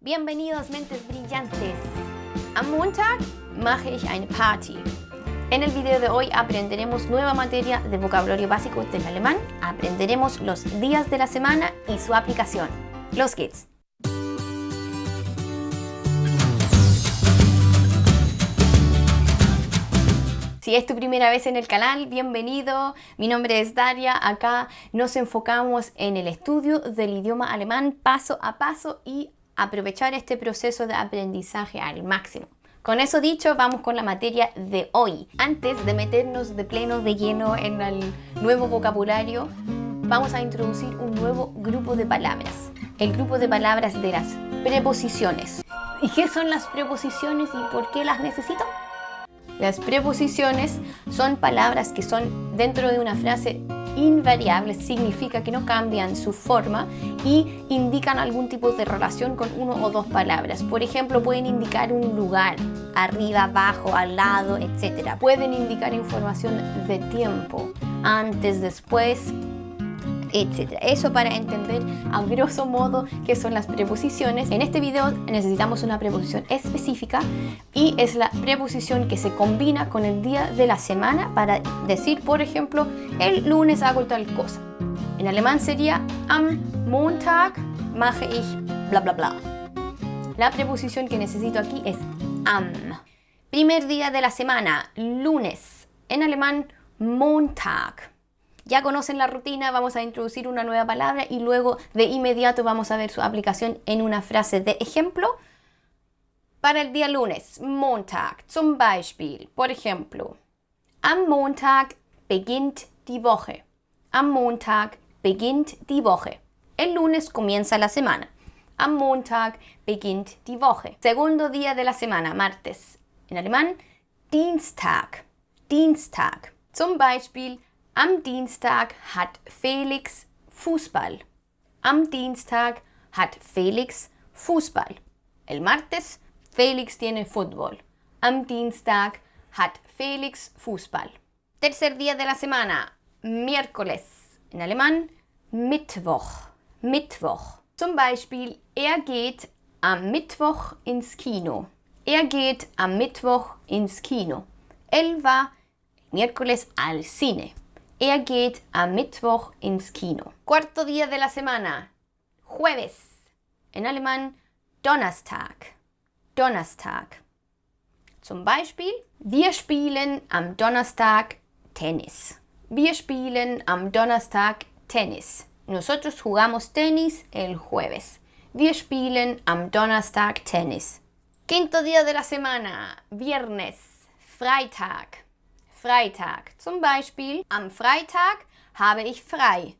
Bienvenidos mentes brillantes. Am Montag mache ich eine Party. En el video de hoy aprenderemos nueva materia de vocabulario básico del alemán. Aprenderemos los días de la semana y su aplicación. Los geht's. Si es tu primera vez en el canal, bienvenido. Mi nombre es Daria. Acá nos enfocamos en el estudio del idioma alemán paso a paso y aprovechar este proceso de aprendizaje al máximo. Con eso dicho, vamos con la materia de hoy. Antes de meternos de pleno de lleno en el nuevo vocabulario, vamos a introducir un nuevo grupo de palabras. El grupo de palabras de las preposiciones. ¿Y qué son las preposiciones y por qué las necesito? Las preposiciones son palabras que son dentro de una frase invariable, significa que no cambian su forma y indican algún tipo de relación con uno o dos palabras. Por ejemplo, pueden indicar un lugar, arriba, abajo, al lado, etc. Pueden indicar información de tiempo, antes, después, etcétera. Eso para entender a grosso modo qué son las preposiciones. En este video necesitamos una preposición específica y es la preposición que se combina con el día de la semana para decir, por ejemplo, el lunes hago tal cosa. En alemán sería am Montag mache ich bla bla bla. La preposición que necesito aquí es am. Primer día de la semana, lunes. En alemán Montag. Ya conocen la rutina, vamos a introducir una nueva palabra y luego de inmediato vamos a ver su aplicación en una frase de ejemplo. Para el día lunes, Montag, zum Beispiel, por ejemplo, am Montag beginnt die Woche. Am Montag beginnt die Woche. El lunes comienza la semana. Am Montag beginnt die Woche. Segundo día de la semana, martes. En alemán, Dienstag. Dienstag. Zum Beispiel, am Dienstag hat Felix Fußball. Am Dienstag hat Felix Fußball. El martes, Felix tiene fútbol. Am Dienstag hat Felix Fußball. Tercer día de la semana, miércoles. En alemán, Mittwoch. Mittwoch. Zum Beispiel, er geht am Mittwoch ins Kino. Er geht am Mittwoch ins Kino. Él va miércoles al cine. Er geht am Mittwoch ins Kino. Cuarto día de la semana. Jueves. En alemán, Donnerstag. Donnerstag. Zum Beispiel, wir spielen am Donnerstag Tennis. Wir spielen am Donnerstag Tennis. Nosotros jugamos tenis el jueves. Wir spielen am Donnerstag Tennis. Quinto día de la semana. Viernes. Freitag. Freitag. Zum Beispiel, am Freitag habe ich frei.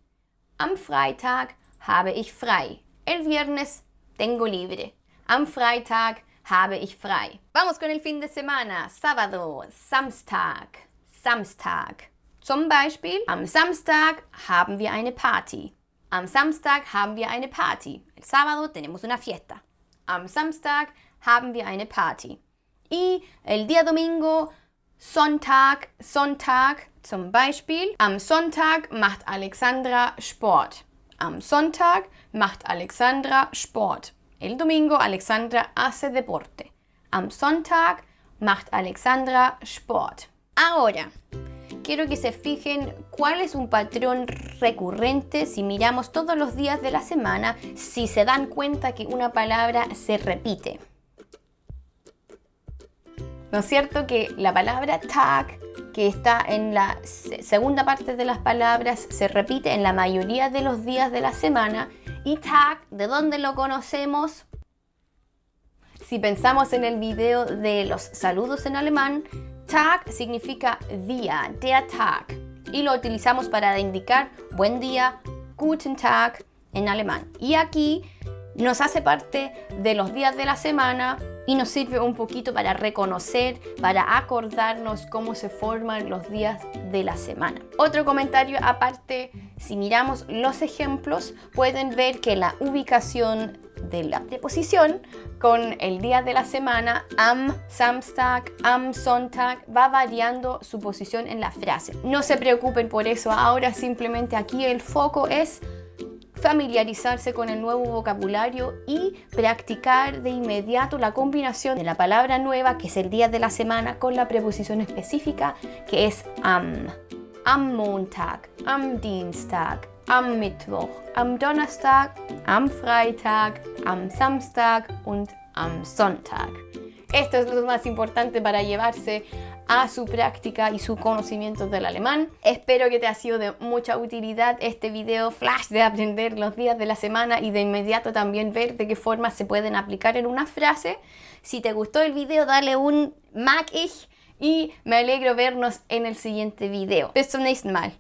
Am Freitag habe ich frei. El viernes tengo libre. Am Freitag habe ich frei. Vamos con el fin de semana. Sábado, Samstag, Samstag. Zum Beispiel, am Samstag haben wir eine Party. Am Samstag haben wir eine Party. El sábado tenemos una fiesta. Am Samstag haben wir eine Party. Y el día domingo Sonntag, Sonntag zum Beispiel. Am Sonntag macht Alexandra Sport. Am Sonntag macht Alexandra Sport. El domingo Alexandra hace deporte. Am Sonntag macht Alexandra Sport. Ahora, quiero que se fijen cuál es un patrón recurrente si miramos todos los días de la semana, si se dan cuenta que una palabra se repite. ¿No es cierto que la palabra tag, que está en la segunda parte de las palabras, se repite en la mayoría de los días de la semana? Y tag, ¿de dónde lo conocemos? Si pensamos en el video de los saludos en alemán, Tag significa día, der Tag. Y lo utilizamos para indicar buen día, guten Tag en alemán. Y aquí nos hace parte de los días de la semana y nos sirve un poquito para reconocer, para acordarnos cómo se forman los días de la semana. Otro comentario aparte, si miramos los ejemplos, pueden ver que la ubicación de la preposición con el día de la semana, am Samstag, am Sonntag, va variando su posición en la frase. No se preocupen por eso, ahora simplemente aquí el foco es familiarizarse con el nuevo vocabulario y practicar de inmediato la combinación de la palabra nueva, que es el día de la semana, con la preposición específica, que es am. Am Montag, am Dienstag, am Mittwoch, am Donnerstag, am Freitag, am Samstag und am Sonntag. Esto es lo más importante para llevarse a su práctica y su conocimiento del alemán. Espero que te ha sido de mucha utilidad este video flash de aprender los días de la semana y de inmediato también ver de qué forma se pueden aplicar en una frase. Si te gustó el video, dale un mag ich y me alegro vernos en el siguiente video. Bis zum nächsten Mal.